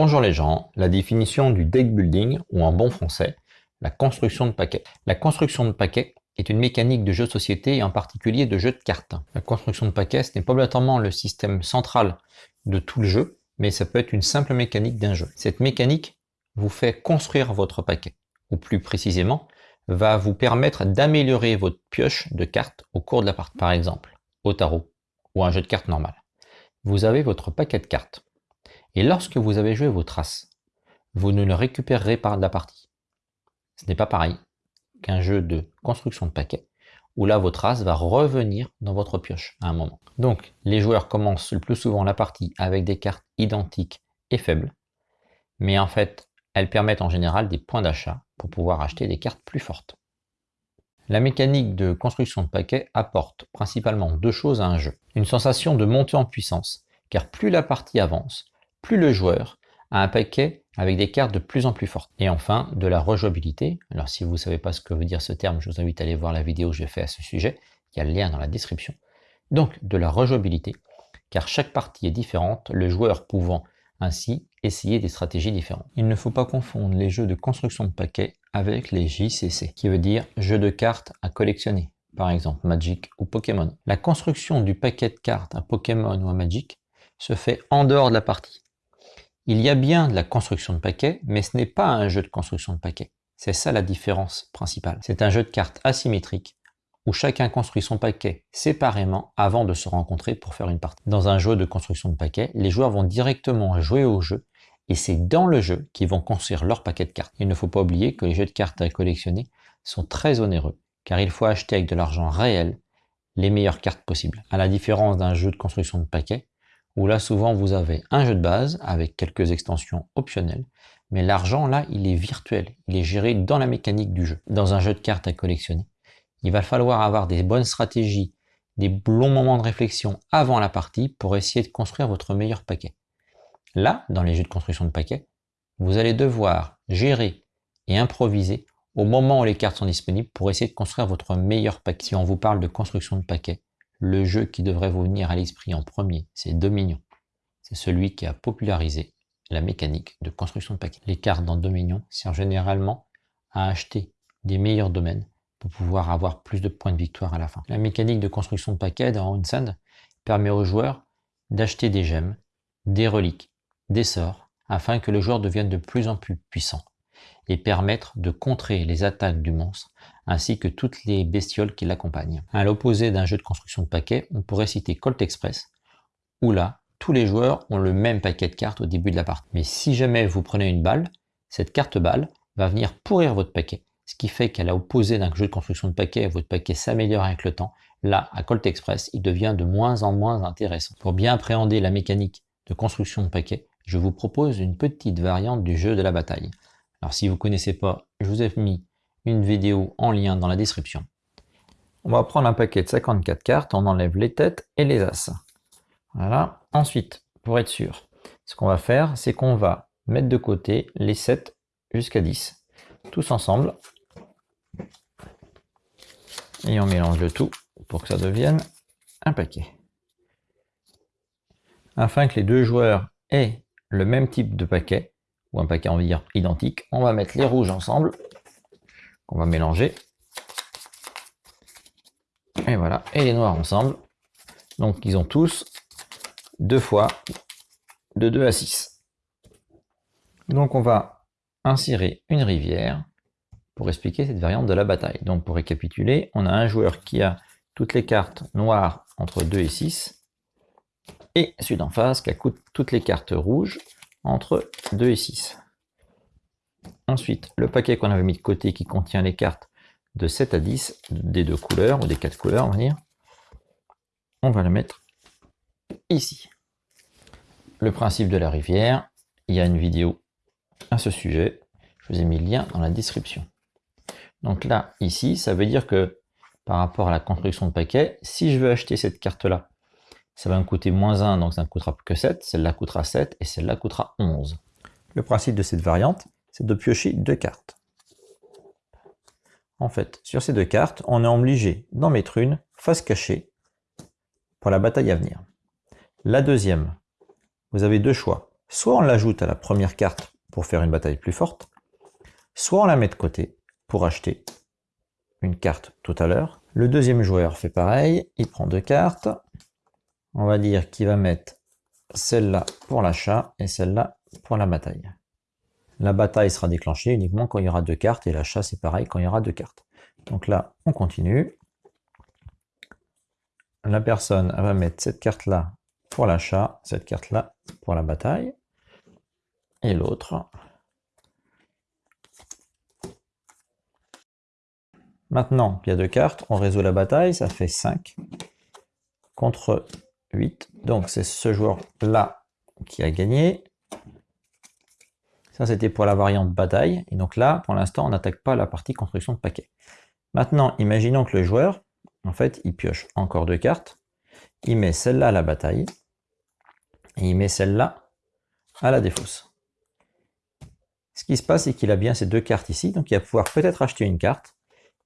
Bonjour les gens, la définition du deck building, ou en bon français, la construction de paquets. La construction de paquets est une mécanique de jeu de société et en particulier de jeu de cartes. La construction de paquets, ce n'est pas obligatoirement le système central de tout le jeu, mais ça peut être une simple mécanique d'un jeu. Cette mécanique vous fait construire votre paquet, ou plus précisément, va vous permettre d'améliorer votre pioche de cartes au cours de la partie. Par exemple, au tarot, ou un jeu de cartes normal. Vous avez votre paquet de cartes et lorsque vous avez joué vos traces, vous ne le récupérerez pas de la partie. Ce n'est pas pareil qu'un jeu de construction de paquets, où là votre trace va revenir dans votre pioche à un moment. Donc les joueurs commencent le plus souvent la partie avec des cartes identiques et faibles, mais en fait elles permettent en général des points d'achat pour pouvoir acheter des cartes plus fortes. La mécanique de construction de paquets apporte principalement deux choses à un jeu. Une sensation de montée en puissance, car plus la partie avance, plus le joueur a un paquet avec des cartes de plus en plus fortes. Et enfin, de la rejouabilité. Alors si vous ne savez pas ce que veut dire ce terme, je vous invite à aller voir la vidéo que j'ai fait à ce sujet. Il y a le lien dans la description. Donc de la rejouabilité, car chaque partie est différente, le joueur pouvant ainsi essayer des stratégies différentes. Il ne faut pas confondre les jeux de construction de paquets avec les JCC, qui veut dire jeux de cartes à collectionner, par exemple Magic ou Pokémon. La construction du paquet de cartes à Pokémon ou à Magic se fait en dehors de la partie. Il y a bien de la construction de paquets, mais ce n'est pas un jeu de construction de paquets. C'est ça la différence principale. C'est un jeu de cartes asymétrique où chacun construit son paquet séparément avant de se rencontrer pour faire une partie. Dans un jeu de construction de paquets, les joueurs vont directement jouer au jeu et c'est dans le jeu qu'ils vont construire leur paquet de cartes. Il ne faut pas oublier que les jeux de cartes à collectionner sont très onéreux car il faut acheter avec de l'argent réel les meilleures cartes possibles. À la différence d'un jeu de construction de paquets, où là souvent vous avez un jeu de base avec quelques extensions optionnelles, mais l'argent là il est virtuel, il est géré dans la mécanique du jeu. Dans un jeu de cartes à collectionner, il va falloir avoir des bonnes stratégies, des longs moments de réflexion avant la partie pour essayer de construire votre meilleur paquet. Là, dans les jeux de construction de paquets, vous allez devoir gérer et improviser au moment où les cartes sont disponibles pour essayer de construire votre meilleur paquet. Si on vous parle de construction de paquets, le jeu qui devrait vous venir à l'esprit en premier, c'est Dominion. C'est celui qui a popularisé la mécanique de construction de paquets. Les cartes dans Dominion servent généralement à acheter des meilleurs domaines pour pouvoir avoir plus de points de victoire à la fin. La mécanique de construction de paquets dans Onsand permet aux joueurs d'acheter des gemmes, des reliques, des sorts, afin que le joueur devienne de plus en plus puissant et permettre de contrer les attaques du monstre ainsi que toutes les bestioles qui l'accompagnent. À l'opposé d'un jeu de construction de paquets, on pourrait citer Colt Express, où là, tous les joueurs ont le même paquet de cartes au début de la partie. Mais si jamais vous prenez une balle, cette carte balle va venir pourrir votre paquet, ce qui fait qu'à l'opposé d'un jeu de construction de paquets, votre paquet s'améliore avec le temps. Là, à Colt Express, il devient de moins en moins intéressant. Pour bien appréhender la mécanique de construction de paquets, je vous propose une petite variante du jeu de la bataille. Alors si vous ne connaissez pas, je vous ai mis une vidéo en lien dans la description. On va prendre un paquet de 54 cartes, on enlève les têtes et les as. Voilà. Ensuite, pour être sûr, ce qu'on va faire, c'est qu'on va mettre de côté les 7 jusqu'à 10, tous ensemble. Et on mélange le tout pour que ça devienne un paquet. Afin que les deux joueurs aient le même type de paquet, ou un paquet, on va identique, on va mettre les rouges ensemble qu'on va mélanger. Et voilà, et les noirs ensemble. Donc ils ont tous deux fois de 2 à 6. Donc on va insérer une rivière pour expliquer cette variante de la bataille. Donc pour récapituler, on a un joueur qui a toutes les cartes noires entre 2 et 6, et celui d'en face qui a toutes les cartes rouges entre 2 et 6. Ensuite, le paquet qu'on avait mis de côté qui contient les cartes de 7 à 10 des deux couleurs, ou des quatre couleurs on va dire, on va le mettre ici. Le principe de la rivière, il y a une vidéo à ce sujet, je vous ai mis le lien dans la description. Donc là, ici, ça veut dire que par rapport à la construction de paquet, si je veux acheter cette carte-là, ça va me coûter moins 1, donc ça ne coûtera plus que 7, celle-là coûtera 7 et celle-là coûtera 11. Le principe de cette variante, c'est de piocher deux cartes. En fait, sur ces deux cartes, on est obligé d'en mettre une face cachée pour la bataille à venir. La deuxième, vous avez deux choix. Soit on l'ajoute à la première carte pour faire une bataille plus forte, soit on la met de côté pour acheter une carte tout à l'heure. Le deuxième joueur fait pareil, il prend deux cartes. On va dire qu'il va mettre celle-là pour l'achat et celle-là pour la bataille. La bataille sera déclenchée uniquement quand il y aura deux cartes et l'achat c'est pareil quand il y aura deux cartes. Donc là, on continue. La personne va mettre cette carte-là pour l'achat, cette carte-là pour la bataille, et l'autre. Maintenant il y a deux cartes, on résout la bataille, ça fait 5 contre 8. Donc c'est ce joueur-là qui a gagné. Ça c'était pour la variante bataille. Et donc là, pour l'instant, on n'attaque pas la partie construction de paquets. Maintenant, imaginons que le joueur, en fait, il pioche encore deux cartes. Il met celle-là à la bataille. Et il met celle-là à la défausse. Ce qui se passe, c'est qu'il a bien ces deux cartes ici. Donc il va pouvoir peut-être acheter une carte.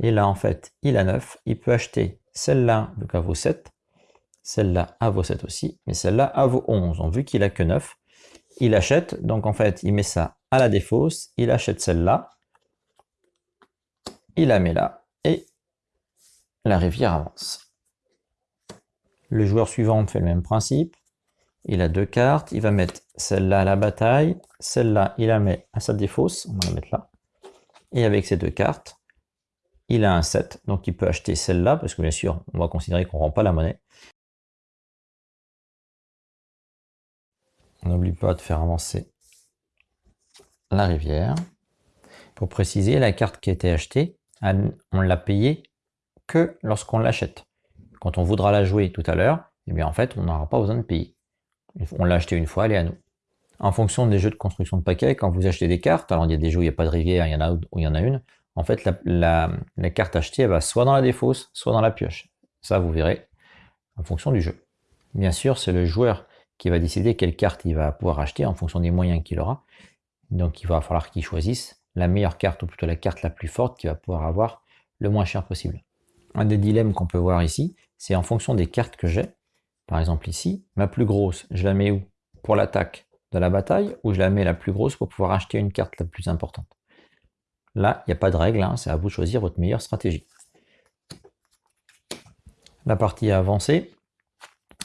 Et là, en fait, il a 9. Il peut acheter celle-là, donc à vaut 7. Celle-là à vaut 7 aussi. Mais celle-là à vaut 11. Donc vu qu'il a que 9, il achète. Donc en fait, il met ça à la défausse. Il achète celle-là. Il la met là. Et la rivière avance. Le joueur suivant fait le même principe. Il a deux cartes. Il va mettre celle-là à la bataille. Celle-là, il la met à sa défausse. On va la mettre là. Et avec ces deux cartes, il a un 7, donc il peut acheter celle-là, parce que bien sûr, on va considérer qu'on ne rend pas la monnaie. N'oublie pas de faire avancer la rivière. Pour préciser, la carte qui a été achetée, on l'a payée que lorsqu'on l'achète. Quand on voudra la jouer tout à l'heure, eh bien en fait, on n'aura pas besoin de payer. On l'a acheté une fois, elle est à nous. En fonction des jeux de construction de paquets, quand vous achetez des cartes, alors il y a des jeux où il n'y a pas de rivière, il y en a où il y en a une, en fait, la, carte achetée, va soit dans la défausse, soit dans la pioche. Ça, vous verrez en fonction du jeu. Bien sûr, c'est le joueur qui va décider quelle carte il va pouvoir acheter en fonction des moyens qu'il aura. Donc, il va falloir qu'il choisisse la meilleure carte, ou plutôt la carte la plus forte qu'il va pouvoir avoir le moins cher possible. Un des dilemmes qu'on peut voir ici, c'est en fonction des cartes que j'ai. Par exemple ici, ma plus grosse, je la mets où? Pour l'attaque de la bataille, ou je la mets la plus grosse pour pouvoir acheter une carte la plus importante? Là, il n'y a pas de règle, hein, c'est à vous de choisir votre meilleure stratégie. La partie a avancé,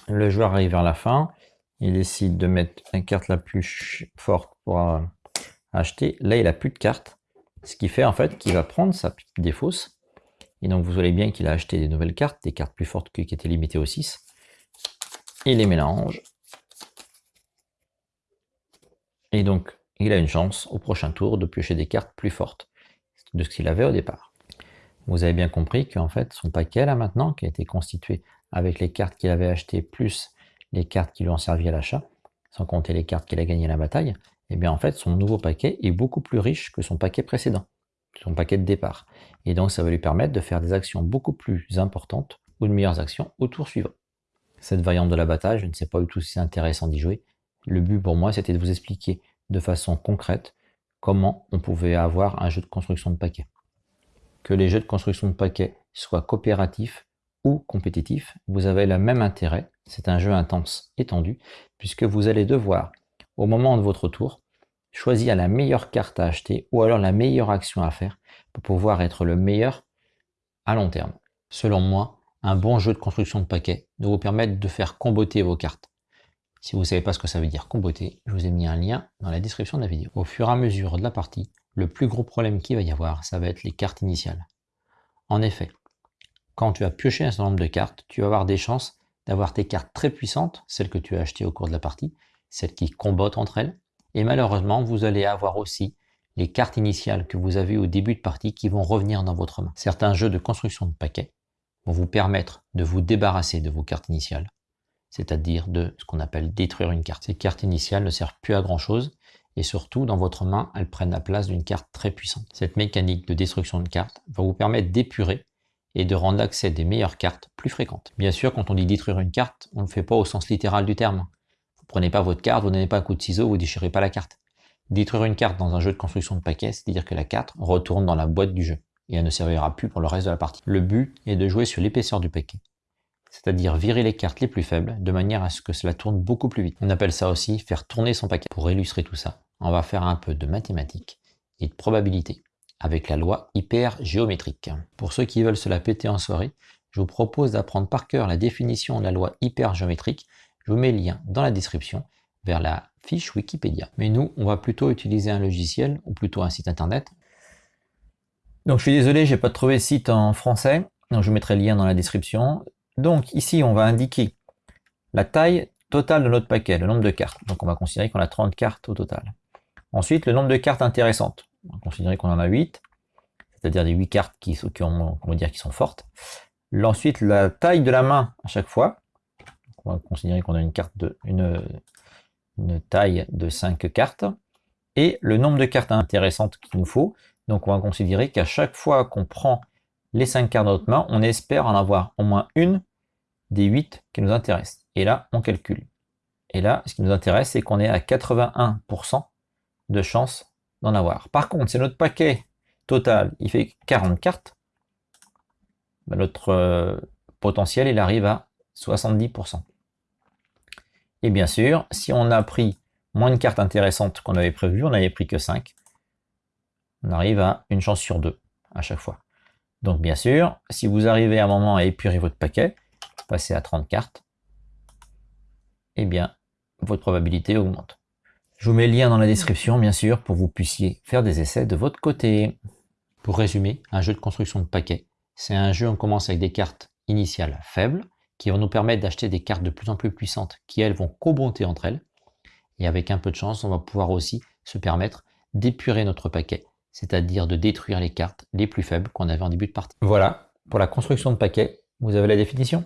le joueur arrive vers la fin, il décide de mettre la carte la plus forte pour euh, acheter. Là, il n'a plus de cartes, ce qui fait en fait qu'il va prendre sa défausse. Et donc, vous voyez bien qu'il a acheté des nouvelles cartes, des cartes plus fortes qui étaient limitées au 6. Il les mélange. Et donc, il a une chance au prochain tour de piocher des cartes plus fortes de ce qu'il avait au départ. Vous avez bien compris qu'en fait, son paquet là maintenant, qui a été constitué avec les cartes qu'il avait achetées plus les cartes qui lui ont servi à l'achat, sans compter les cartes qu'il a gagnées à la bataille, eh bien en fait, son nouveau paquet est beaucoup plus riche que son paquet précédent, son paquet de départ. Et donc, ça va lui permettre de faire des actions beaucoup plus importantes ou de meilleures actions au tour suivant. Cette variante de la bataille, je ne sais pas du tout si c'est intéressant d'y jouer. Le but pour moi, c'était de vous expliquer de façon concrète comment on pouvait avoir un jeu de construction de paquets. Que les jeux de construction de paquets soient coopératifs ou compétitifs, vous avez le même intérêt. C'est un jeu intense étendu, puisque vous allez devoir, au moment de votre tour, choisir la meilleure carte à acheter ou alors la meilleure action à faire pour pouvoir être le meilleur à long terme. Selon moi, un bon jeu de construction de paquets doit vous permettre de faire comboter vos cartes. Si vous ne savez pas ce que ça veut dire comboter, je vous ai mis un lien dans la description de la vidéo. Au fur et à mesure de la partie, le plus gros problème qu'il va y avoir, ça va être les cartes initiales. En effet, quand tu as pioché un certain nombre de cartes, tu vas avoir des chances d'avoir tes cartes très puissantes, celles que tu as achetées au cours de la partie, celles qui combattent entre elles, et malheureusement, vous allez avoir aussi les cartes initiales que vous avez au début de partie qui vont revenir dans votre main. Certains jeux de construction de paquets vont vous permettre de vous débarrasser de vos cartes initiales c'est-à-dire de ce qu'on appelle détruire une carte. Ces cartes initiales ne servent plus à grand chose, et surtout dans votre main, elles prennent la place d'une carte très puissante. Cette mécanique de destruction de cartes va vous permettre d'épurer et de rendre l'accès des meilleures cartes plus fréquentes. Bien sûr, quand on dit détruire une carte, on ne le fait pas au sens littéral du terme. Prenez pas votre carte, vous donnez pas un coup de ciseau, vous déchirez pas la carte. Détruire une carte dans un jeu de construction de paquets, c'est-à-dire que la carte retourne dans la boîte du jeu et elle ne servira plus pour le reste de la partie. Le but est de jouer sur l'épaisseur du paquet c'est-à-dire virer les cartes les plus faibles de manière à ce que cela tourne beaucoup plus vite. On appelle ça aussi faire tourner son paquet. Pour illustrer tout ça, on va faire un peu de mathématiques et de probabilité avec la loi hypergéométrique. Pour ceux qui veulent se la péter en soirée, je vous propose d'apprendre par cœur la définition de la loi hypergéométrique. Vous mets le lien dans la description vers la fiche Wikipédia. Mais nous, on va plutôt utiliser un logiciel ou plutôt un site internet. Donc je suis désolé, j'ai pas trouvé site en français. Donc je mettrai le lien dans la description. Donc ici, on va indiquer la taille totale de notre paquet, le nombre de cartes. Donc on va considérer qu'on a 30 cartes au total. Ensuite, le nombre de cartes intéressantes. On va considérer qu'on en a 8, c'est-à-dire des 8 cartes qui, dire, qui sont fortes. Ensuite, la taille de la main à chaque fois. On va considérer qu'on a une carte de une, taille de 5 cartes. Et le nombre de cartes intéressantes qu'il nous faut. Donc on va considérer qu'à chaque fois qu'on prend les 5 cartes de notre main, on espère en avoir au moins une des 8 qui nous intéressent. Et là, on calcule. Et là, ce qui nous intéresse, c'est qu'on est à 81% de chance d'en avoir. Par contre, si notre paquet total, il fait 40 cartes, ben, notre euh, potentiel, il arrive à 70%. Et bien sûr, si on a pris moins de cartes intéressantes qu'on avait prévu, on n'avait pris que 5, on arrive à une chance sur deux à chaque fois. Donc bien sûr, si vous arrivez à un moment à épurer votre paquet, passer à 30 cartes, eh bien, votre probabilité augmente. Je vous mets le lien dans la description, bien sûr, pour que vous puissiez faire des essais de votre côté. Pour résumer, un jeu de construction de paquets, c'est un jeu, on commence avec des cartes initiales faibles, qui vont nous permettre d'acheter des cartes de plus en plus puissantes, qui elles vont co-bonter entre elles. Et avec un peu de chance, on va pouvoir aussi se permettre d'épurer notre paquet c'est-à-dire de détruire les cartes les plus faibles qu'on avait en début de partie. Voilà, pour la construction de paquets, vous avez la définition?